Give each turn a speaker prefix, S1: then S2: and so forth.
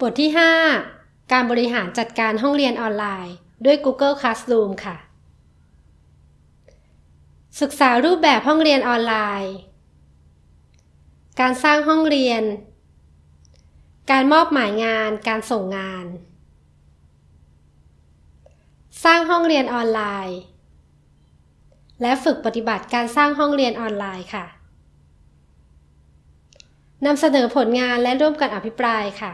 S1: บทที่ 5 การบริหารจัดการห้องเรียนออนไลน์ ด้วย Google Classroom ค่ะ ศึกษารูปแบบห้องเรียนออนไลน์ การสร้างห้องเรียน การมอบหมายงาน การส่งงาน สร้างห้องเรียนออนไลน์ และฝึกปฏิบัติการสร้างห้องเรียนออนไลน์ค่ะนำเสนอผลงานและร่วมกันอภิปรายค่ะ